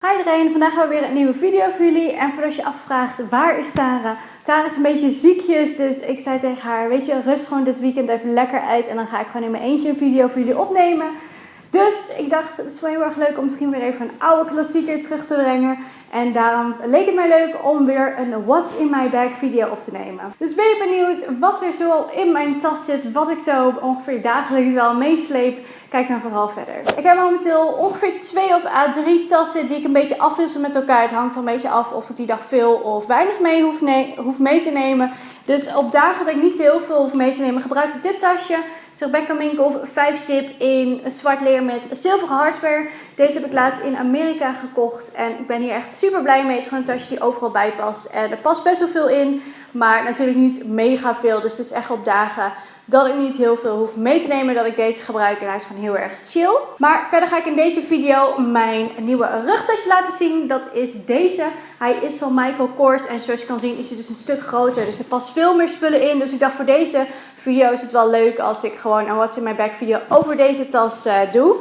Hi iedereen, vandaag hebben we weer een nieuwe video voor jullie. En voordat je afvraagt, waar is Tara? Tara is een beetje ziekjes, dus ik zei tegen haar, weet je, rust gewoon dit weekend even lekker uit. En dan ga ik gewoon in mijn eentje een video voor jullie opnemen. Dus ik dacht, het is wel heel erg leuk om misschien weer even een oude klassieker terug te brengen. En daarom leek het mij leuk om weer een What's in my bag video op te nemen. Dus ben je benieuwd wat er zo in mijn tas zit, wat ik zo ongeveer dagelijks wel meesleep? Kijk dan vooral verder. Ik heb momenteel ongeveer twee of a drie tassen die ik een beetje afwissel met elkaar. Het hangt er een beetje af of ik die dag veel of weinig mee hoef, hoef mee te nemen. Dus op dagen dat ik niet zo heel veel hoef mee te nemen, gebruik ik dit tasje. Rebecca Minkoff 5 zip in zwart leer met zilveren hardware. Deze heb ik laatst in Amerika gekocht en ik ben hier echt super blij mee. Het is gewoon een tasje die overal bij past. En er past best wel veel in, maar natuurlijk niet mega veel. Dus het is echt op dagen dat ik niet heel veel hoef mee te nemen dat ik deze gebruik. En hij is gewoon heel erg chill. Maar verder ga ik in deze video mijn nieuwe rugtasje laten zien. Dat is deze. Hij is van Michael Kors en zoals je kan zien is hij dus een stuk groter. Dus er past veel meer spullen in. Dus ik dacht voor deze video is het wel leuk als ik gewoon een What's in my bag video over deze tas uh, doe.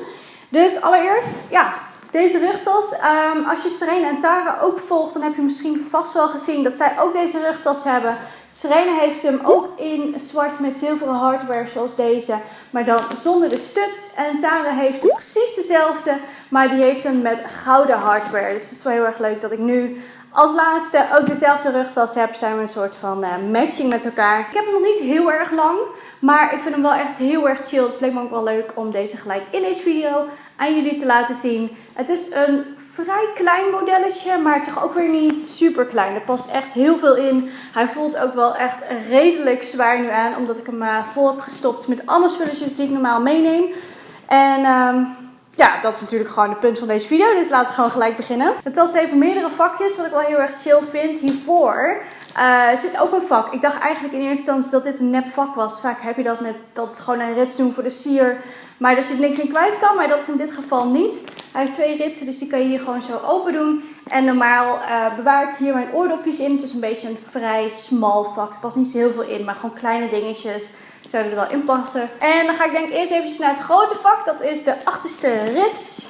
Dus allereerst, ja, deze rugtas. Um, als je Serena en Tara ook volgt, dan heb je misschien vast wel gezien dat zij ook deze rugtas hebben. Serena heeft hem ook in zwart met zilveren hardware zoals deze, maar dan zonder de studs. En Tara heeft precies dezelfde, maar die heeft hem met gouden hardware. Dus het is wel heel erg leuk dat ik nu als laatste ook dezelfde rugtas heb. Zijn we een soort van uh, matching met elkaar. Ik heb hem nog niet heel erg lang, maar ik vind hem wel echt heel erg chill. Dus het leek me ook wel leuk om deze gelijk in deze video aan jullie te laten zien. Het is een vrij klein modelletje, maar toch ook weer niet super klein. Er past echt heel veel in. Hij voelt ook wel echt redelijk zwaar nu aan, omdat ik hem uh, vol heb gestopt met alle spulletjes die ik normaal meeneem. En um, ja, dat is natuurlijk gewoon het punt van deze video, dus laten we gewoon gelijk beginnen. Het tas heeft meerdere vakjes, wat ik wel heel erg chill vind. Hiervoor uh, zit ook een vak. Ik dacht eigenlijk in eerste instantie dat dit een nep vak was. Vaak heb je dat met, dat is gewoon een rits doen voor de sier. Maar er zit niks in kwijt kan, maar dat is in dit geval niet. Hij heeft twee ritsen, dus die kan je hier gewoon zo open doen. En normaal uh, bewaar ik hier mijn oordopjes in. Het is een beetje een vrij smal vak. Er past niet zo heel veel in, maar gewoon kleine dingetjes zouden er wel in passen. En dan ga ik denk eerst even naar het grote vak. Dat is de achterste rits.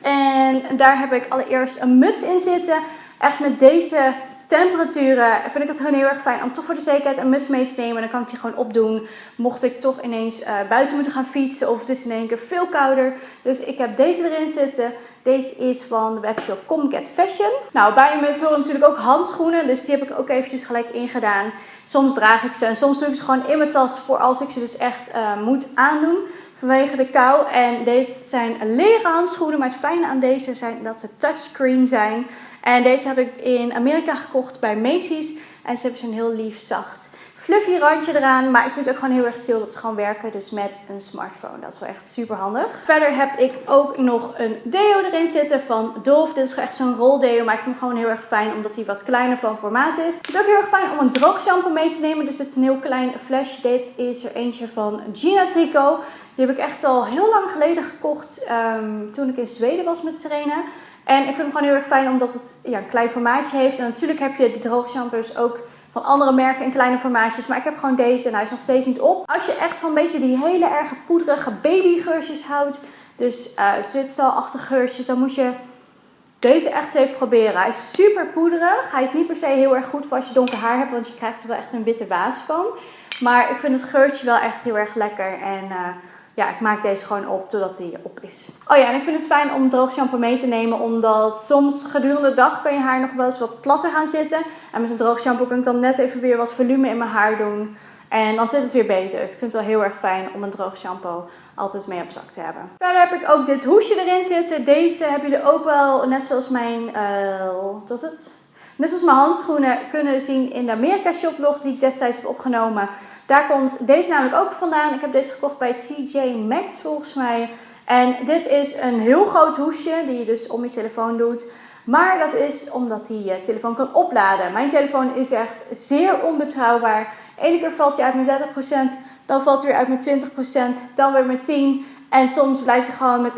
En daar heb ik allereerst een muts in zitten. Echt met deze temperaturen vind ik het gewoon heel erg fijn om toch voor de zekerheid een muts mee te nemen. Dan kan ik die gewoon opdoen. Mocht ik toch ineens uh, buiten moeten gaan fietsen of het is in één keer veel kouder. Dus ik heb deze erin zitten. Deze is van de webshop Comcat Fashion. Nou, bij een muts horen natuurlijk ook handschoenen. Dus die heb ik ook eventjes gelijk ingedaan. Soms draag ik ze en soms doe ik ze gewoon in mijn tas voor als ik ze dus echt uh, moet aandoen vanwege de kou. En dit zijn leren handschoenen, maar het fijne aan deze zijn dat ze touchscreen zijn. En deze heb ik in Amerika gekocht bij Macy's. En ze hebben zo'n heel lief, zacht, fluffy randje eraan. Maar ik vind het ook gewoon heel erg chill dat ze gewoon werken dus met een smartphone. Dat is wel echt super handig. Verder heb ik ook nog een deo erin zitten van Dove. Dit is echt zo'n roldeo, maar ik vind hem gewoon heel erg fijn omdat hij wat kleiner van formaat is. Het is ook heel erg fijn om een droog shampoo mee te nemen. Dus dit is een heel klein flash. Dit is er eentje van Gina Trico. Die heb ik echt al heel lang geleden gekocht um, toen ik in Zweden was met Serena. En ik vind hem gewoon heel erg fijn omdat het ja, een klein formaatje heeft. En natuurlijk heb je de droogshampoos ook van andere merken in kleine formaatjes. Maar ik heb gewoon deze en hij is nog steeds niet op. Als je echt van een beetje die hele erge poederige babygeurtjes houdt. Dus uh, geurtjes. Dan moet je deze echt even proberen. Hij is super poederig. Hij is niet per se heel erg goed voor als je donker haar hebt. Want je krijgt er wel echt een witte waas van. Maar ik vind het geurtje wel echt heel erg lekker. En... Uh, ja, ik maak deze gewoon op totdat hij op is. Oh ja, en ik vind het fijn om droog shampoo mee te nemen. Omdat soms gedurende de dag kan je haar nog wel eens wat platter gaan zitten. En met een droog shampoo kan ik dan net even weer wat volume in mijn haar doen. En dan zit het weer beter. Dus ik vind het wel heel erg fijn om een droog shampoo altijd mee op zak te hebben. Verder heb ik ook dit hoesje erin zitten. Deze heb je er ook wel, net zoals mijn, uh, wat was het? Net zoals mijn handschoenen kunnen zien in de Amerika shoplog die ik destijds heb opgenomen. Daar komt deze namelijk ook vandaan. Ik heb deze gekocht bij TJ Maxx volgens mij. En dit is een heel groot hoesje die je dus om je telefoon doet. Maar dat is omdat hij je telefoon kan opladen. Mijn telefoon is echt zeer onbetrouwbaar. Ene keer valt hij uit met 30%, dan valt hij weer uit met 20%, dan weer met 10%. En soms blijft hij gewoon met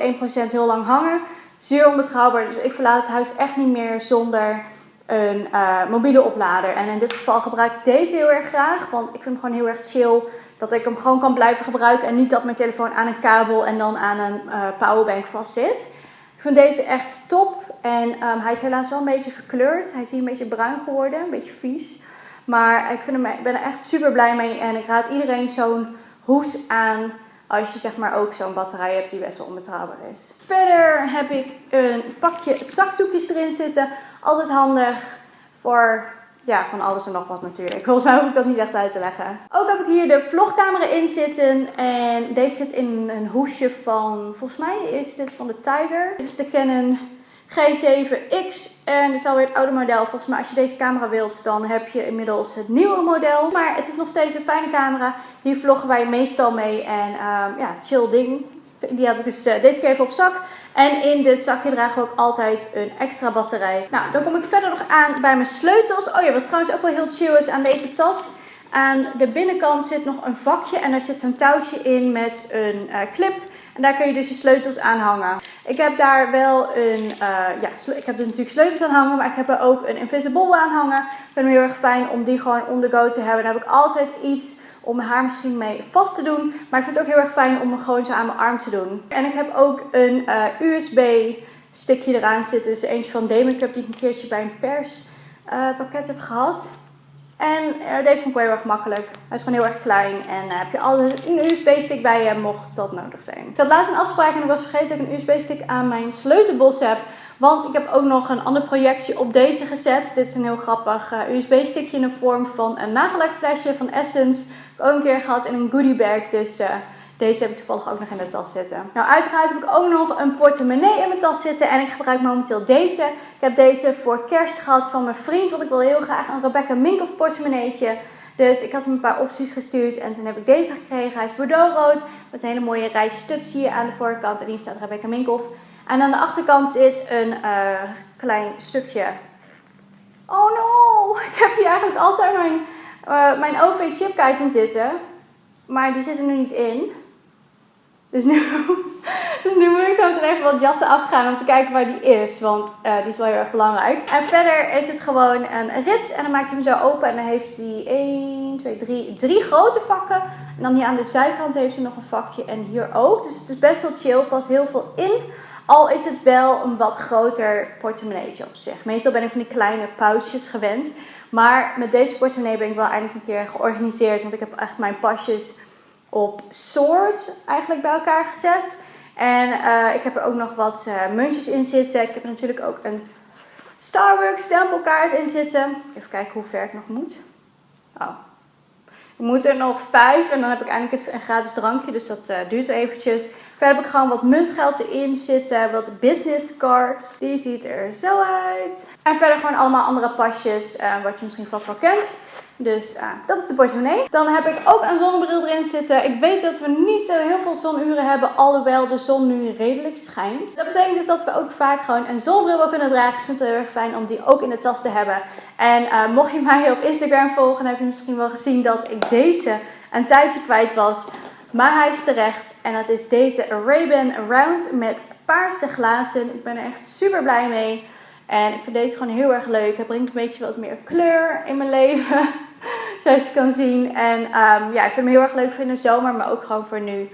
1% heel lang hangen. Zeer onbetrouwbaar. Dus ik verlaat het huis echt niet meer zonder een uh, mobiele oplader. En in dit geval gebruik ik deze heel erg graag, want ik vind hem gewoon heel erg chill. Dat ik hem gewoon kan blijven gebruiken en niet dat mijn telefoon aan een kabel en dan aan een uh, powerbank vast zit. Ik vind deze echt top. En ehm, hij is helaas wel een beetje verkleurd. Hij is hier een beetje bruin geworden, een beetje vies. Maar ik, vind hem, ik ben er echt super blij mee. En ik raad iedereen zo'n hoes aan als je zeg maar ook zo'n batterij hebt die best wel onbetrouwbaar is. Verder heb ik een pakje zakdoekjes erin zitten. Altijd handig voor ja, van alles en nog wat natuurlijk. Volgens mij hoef ik dat niet echt uit te leggen. Ook heb ik hier de vlogcamera in zitten. En deze zit in een hoesje van, volgens mij is dit van de Tiger. Dit is de Canon G7X. En dit is alweer het oude model. Volgens mij als je deze camera wilt, dan heb je inmiddels het nieuwe model. Maar het is nog steeds een fijne camera. Hier vloggen wij meestal mee. En um, ja, chill ding. Die heb ik dus uh, deze keer even op zak. En in dit zakje dragen we ook altijd een extra batterij. Nou, dan kom ik verder nog aan bij mijn sleutels. Oh ja, wat trouwens ook wel heel chill is aan deze tas. Aan de binnenkant zit nog een vakje en daar zit zo'n touwtje in met een uh, clip. En daar kun je dus je sleutels aan hangen. Ik heb daar wel een, uh, ja, ik heb er natuurlijk sleutels aan hangen, maar ik heb er ook een invisible aan hangen. Ik vind het heel erg fijn om die gewoon on the go te hebben. Dan heb ik altijd iets om haar misschien mee vast te doen. Maar ik vind het ook heel erg fijn om hem gewoon zo aan mijn arm te doen. En ik heb ook een uh, USB stickje eraan zitten. Dus eentje van Democlub die ik een keertje bij een perspakket uh, heb gehad. En uh, deze vond ik wel heel erg makkelijk. Hij is gewoon heel erg klein. En uh, heb je altijd een USB-stick bij je, mocht dat nodig zijn. Ik had laatst een afspraak en ik was vergeten dat ik een USB-stick aan mijn sleutelbos heb. Want ik heb ook nog een ander projectje op deze gezet. Dit is een heel grappig USB-stickje in de vorm van een nagellakflesje van Essence. Ook een keer gehad in een goodie bag. Dus deze heb ik toevallig ook nog in de tas zitten. Nou, uiteraard heb ik ook nog een portemonnee in mijn tas zitten. En ik gebruik momenteel deze. Ik heb deze voor kerst gehad van mijn vriend. Want ik wil heel graag een Rebecca Minkoff portemonneetje. Dus ik had hem een paar opties gestuurd. En toen heb ik deze gekregen. Hij is bordeauxrood. Met een hele mooie rij studs hier aan de voorkant. En hier staat Rebecca Minkoff. En aan de achterkant zit een uh, klein stukje... Oh no! Ik heb hier eigenlijk altijd mijn, uh, mijn OV-chipkaart in zitten. Maar die zit er nu niet in. Dus nu, dus nu moet ik zo meteen even wat jassen afgaan om te kijken waar die is. Want uh, die is wel heel erg belangrijk. En verder is het gewoon een rits. En dan maak je hem zo open. En dan heeft hij 1, 2, 3, drie grote vakken. En dan hier aan de zijkant heeft hij nog een vakje. En hier ook. Dus het is best wel chill. Pas heel veel in. Al is het wel een wat groter portemonneetje op zich. Meestal ben ik van die kleine pausjes gewend. Maar met deze portemonnee ben ik wel eindelijk een keer georganiseerd. Want ik heb echt mijn pasjes op soort eigenlijk bij elkaar gezet. En uh, ik heb er ook nog wat uh, muntjes in zitten. Ik heb er natuurlijk ook een Starbucks stempelkaart in zitten. Even kijken hoe ver ik nog moet. Oh. Ik moet er nog vijf en dan heb ik eindelijk een gratis drankje. Dus dat uh, duurt eventjes. Verder heb ik gewoon wat muntgeld erin zitten. Wat business cards. Die ziet er zo uit. En verder gewoon allemaal andere pasjes. wat je misschien vast wel kent. Dus uh, dat is de portemonnee. Dan heb ik ook een zonnebril erin zitten. Ik weet dat we niet zo heel veel zonuren hebben, alhoewel de zon nu redelijk schijnt. Dat betekent dus dat we ook vaak gewoon een zonnebril wel kunnen dragen. Dus ik vind het heel erg fijn om die ook in de tas te hebben. En uh, mocht je mij op Instagram volgen, dan heb je misschien wel gezien dat ik deze een tijdje kwijt was. Maar hij is terecht. En dat is deze Ray-Ban Round met paarse glazen. Ik ben er echt super blij mee. En ik vind deze gewoon heel erg leuk. Hij brengt een beetje wat meer kleur in mijn leven. Zoals je kan zien. En um, ja, ik vind hem heel erg leuk voor in de zomer, maar ook gewoon voor nu.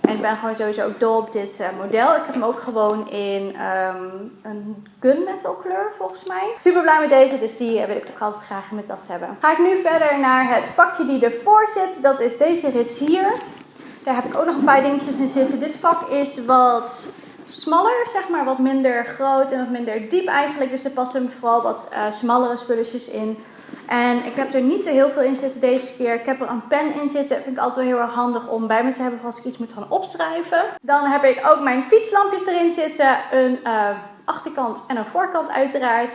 En ik ben gewoon sowieso ook dol op dit uh, model. Ik heb hem ook gewoon in um, een gunmetal kleur volgens mij. Super blij met deze, dus die uh, wil ik ook altijd graag in mijn tas hebben. Ga ik nu verder naar het vakje die ervoor zit. Dat is deze rits hier. Daar heb ik ook nog een paar dingetjes in zitten. Dit vak is wat smaller, zeg maar, wat minder groot en wat minder diep eigenlijk. Dus er passen vooral wat uh, smallere spulletjes in. En ik heb er niet zo heel veel in zitten deze keer. Ik heb er een pen in zitten. Dat vind ik altijd wel heel erg handig om bij me te hebben als ik iets moet gaan opschrijven. Dan heb ik ook mijn fietslampjes erin zitten. Een uh, achterkant en een voorkant uiteraard.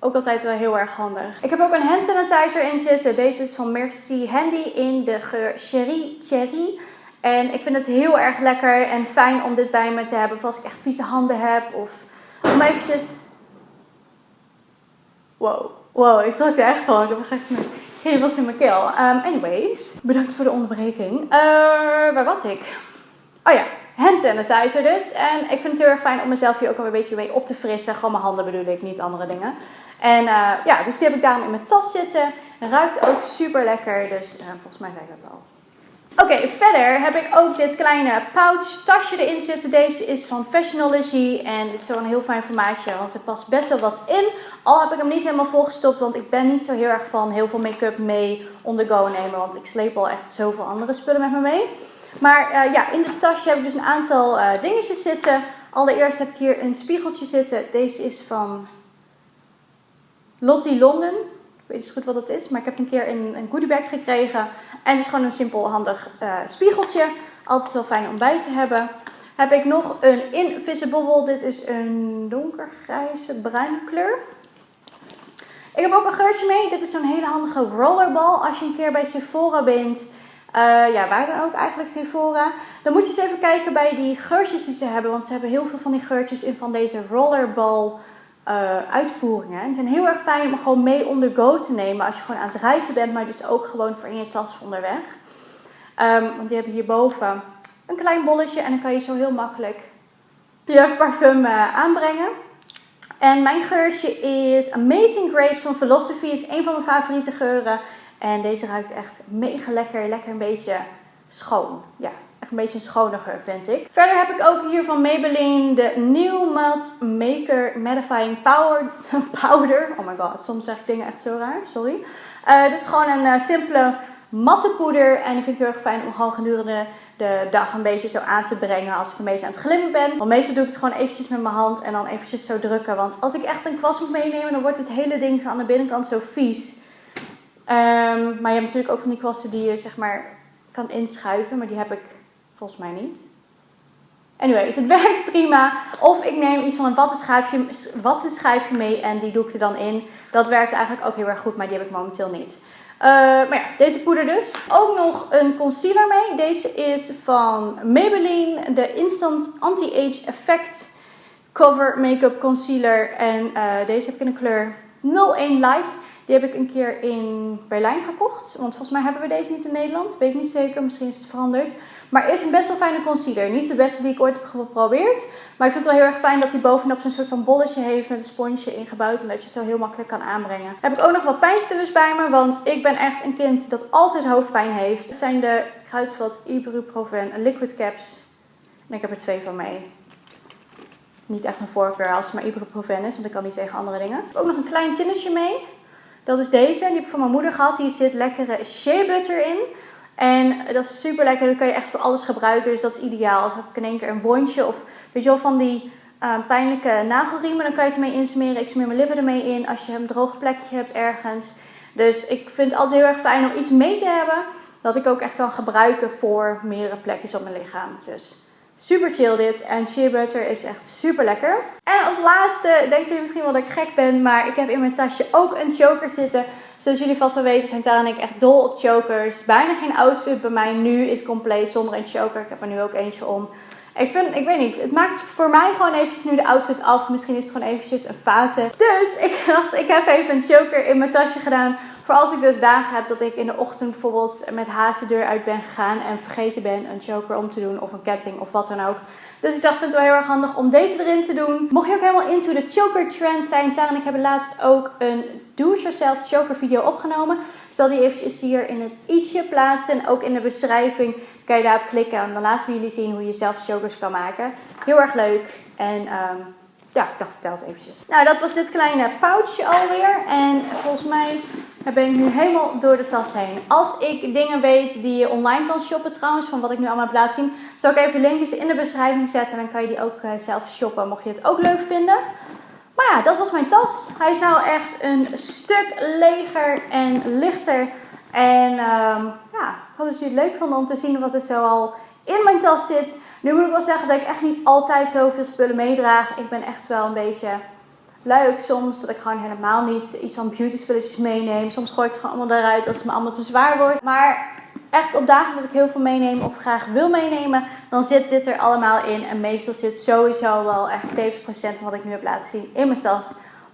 Ook altijd wel heel erg handig. Ik heb ook een hand sanitizer in zitten. Deze is van Merci Handy in de geur Cherry Cherry. En ik vind het heel erg lekker en fijn om dit bij me te hebben. Als ik echt vieze handen heb. Of om eventjes... Wow. Wow, ik zat er echt van. Ik heb echt geen was in mijn keel. Um, anyways, bedankt voor de onderbreking. Uh, waar was ik? Oh ja, hand sanitizer dus. En ik vind het heel erg fijn om mezelf hier ook een beetje mee op te frissen. Gewoon mijn handen bedoel ik, niet andere dingen. En uh, ja, dus die heb ik daarom in mijn tas zitten. Ruikt ook super lekker. Dus uh, volgens mij zei ik dat al. Oké, verder heb ik ook dit kleine pouch tasje erin zitten. Deze is van Fashionology en dit is zo'n heel fijn formaatje, want er past best wel wat in. Al heb ik hem niet helemaal volgestopt, want ik ben niet zo heel erg van heel veel make-up mee on the go nemen. Want ik sleep al echt zoveel andere spullen met me mee. Maar uh, ja, in dit tasje heb ik dus een aantal uh, dingetjes zitten. Allereerst heb ik hier een spiegeltje zitten. Deze is van Lottie London. Ik weet niet goed wat het is, maar ik heb een keer een, een goodiebag gekregen. En het is gewoon een simpel handig uh, spiegeltje. Altijd wel fijn om bij te hebben. Heb ik nog een Invisible. Dit is een donkergrijze bruine kleur. Ik heb ook een geurtje mee. Dit is zo'n hele handige rollerball. Als je een keer bij Sephora bent. Uh, ja, waar dan ook eigenlijk Sephora. Dan moet je eens even kijken bij die geurtjes die ze hebben. Want ze hebben heel veel van die geurtjes in van deze rollerball uh, uitvoeringen. En zijn heel erg fijn om gewoon mee on go te nemen als je gewoon aan het reizen bent, maar dus ook gewoon voor in je tas onderweg. Um, want die hebben hierboven een klein bolletje en dan kan je zo heel makkelijk je parfum uh, aanbrengen. En mijn geurtje is Amazing Grace van Philosophy. is een van mijn favoriete geuren. En deze ruikt echt mega lekker. Lekker een beetje schoon. Ja, een beetje een schone geur vind ik. Verder heb ik ook hier van Maybelline de New Matte Maker Mattifying Power, Powder. Oh my god, soms zeg ik dingen echt zo raar, sorry. Uh, dit is gewoon een uh, simpele matte poeder en die vind ik heel erg fijn om gewoon gedurende de dag een beetje zo aan te brengen als ik een beetje aan het glimmen ben. Want meestal doe ik het gewoon eventjes met mijn hand en dan eventjes zo drukken. Want als ik echt een kwast moet meenemen, dan wordt het hele ding van aan de binnenkant zo vies. Um, maar je hebt natuurlijk ook van die kwasten die je zeg maar kan inschuiven, maar die heb ik Volgens mij niet. Anyways, het werkt prima. Of ik neem iets van een wattenschijfje, wattenschijfje mee en die doe ik er dan in. Dat werkt eigenlijk ook heel erg goed, maar die heb ik momenteel niet. Uh, maar ja, deze poeder dus. Ook nog een concealer mee. Deze is van Maybelline, de Instant Anti-Age Effect Cover Makeup Concealer. En uh, deze heb ik in de kleur 01 Light. Die heb ik een keer in Berlijn gekocht. Want volgens mij hebben we deze niet in Nederland. Weet ik niet zeker, misschien is het veranderd. Maar is een best wel fijne concealer. Niet de beste die ik ooit heb geprobeerd. Maar ik vind het wel heel erg fijn dat hij bovenop zo'n soort van bolletje heeft met een sponsje ingebouwd. En dat je het zo heel makkelijk kan aanbrengen. Heb ik ook nog wat pijnstillers bij me. Want ik ben echt een kind dat altijd hoofdpijn heeft. Het zijn de Kruidvat Ibuprofen Liquid Caps. En ik heb er twee van mee. Niet echt een voorkeur als het maar Ibuprofen is. Want ik kan niet tegen andere dingen. Ik heb ook nog een klein tinnetje mee. Dat is deze. Die heb ik van mijn moeder gehad. Hier zit lekkere shea butter in. En dat is super lekker. Dat kan je echt voor alles gebruiken. Dus dat is ideaal. Als ik in één keer een wondje of weet je wel van die uh, pijnlijke nagelriemen. Dan kan je het ermee insmeren. Ik smeer mijn lippen ermee in als je een droog plekje hebt ergens. Dus ik vind het altijd heel erg fijn om iets mee te hebben. Dat ik ook echt kan gebruiken voor meerdere plekjes op mijn lichaam. Dus Super chill dit. En shea butter is echt super lekker. En als laatste denken jullie misschien wel dat ik gek ben. Maar ik heb in mijn tasje ook een choker zitten. Zoals jullie vast wel weten zijn Tara en ik echt dol op chokers. Bijna geen outfit bij mij nu is compleet zonder een choker. Ik heb er nu ook eentje om. Ik vind, ik weet niet, het maakt voor mij gewoon eventjes nu de outfit af. Misschien is het gewoon eventjes een fase. Dus ik dacht, ik heb even een choker in mijn tasje gedaan. Voor als ik dus dagen heb dat ik in de ochtend bijvoorbeeld met haast de deur uit ben gegaan. En vergeten ben een choker om te doen of een ketting of wat dan ook. Dus ik dacht, vind het wel heel erg handig om deze erin te doen. Mocht je ook helemaal into de choker trend zijn, Tara en ik hebben laatst ook een do-it-yourself choker video opgenomen. Ik zal die eventjes hier in het ietsje plaatsen en ook in de beschrijving kan je daarop klikken. En dan laten we jullie zien hoe je zelf chokers kan maken. Heel erg leuk en... Um, ja, ik dacht, vertel het eventjes. Nou, dat was dit kleine pouchje alweer. En volgens mij ben ik nu helemaal door de tas heen. Als ik dingen weet die je online kan shoppen trouwens, van wat ik nu allemaal heb laten zien, zal ik even linkjes in de beschrijving zetten. En dan kan je die ook uh, zelf shoppen, mocht je het ook leuk vinden. Maar ja, dat was mijn tas. Hij is nou echt een stuk leger en lichter. En um, ja, ik hoop dat jullie het leuk vonden om te zien wat er zo al in mijn tas zit. Nu moet ik wel zeggen dat ik echt niet altijd zoveel spullen meedraag. Ik ben echt wel een beetje leuk soms. Dat ik gewoon helemaal niet iets van beauty spulletjes meeneem. Soms gooi ik het gewoon allemaal eruit als het me allemaal te zwaar wordt. Maar echt op dagen dat ik heel veel meeneem of graag wil meenemen, dan zit dit er allemaal in. En meestal zit sowieso wel echt 70% van wat ik nu heb laten zien in mijn tas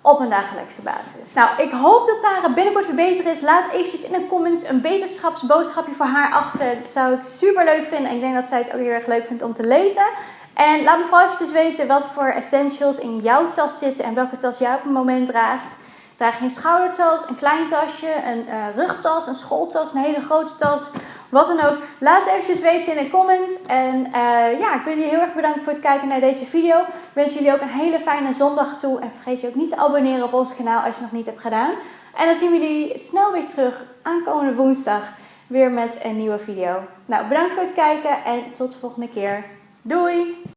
op een dagelijkse basis. Nou, ik hoop dat Tara binnenkort weer bezig is. Laat eventjes in de comments een beterschapsboodschapje voor haar achter. Dat zou ik super leuk vinden. En ik denk dat zij het ook heel erg leuk vindt om te lezen. En laat me vooral eventjes weten wat voor essentials in jouw tas zitten en welke tas jij op het moment draagt. Draag je een schoudertas, een klein tasje, een uh, rugtas, een schooltas, een hele grote tas Wat dan ook. Laat het eventjes weten in de comments. En uh, ja, ik wil jullie heel erg bedanken voor het kijken naar deze video. Ik wens jullie ook een hele fijne zondag toe. En vergeet je ook niet te abonneren op ons kanaal als je nog niet hebt gedaan. En dan zien we jullie snel weer terug aankomende woensdag. Weer met een nieuwe video. Nou, bedankt voor het kijken en tot de volgende keer. Doei!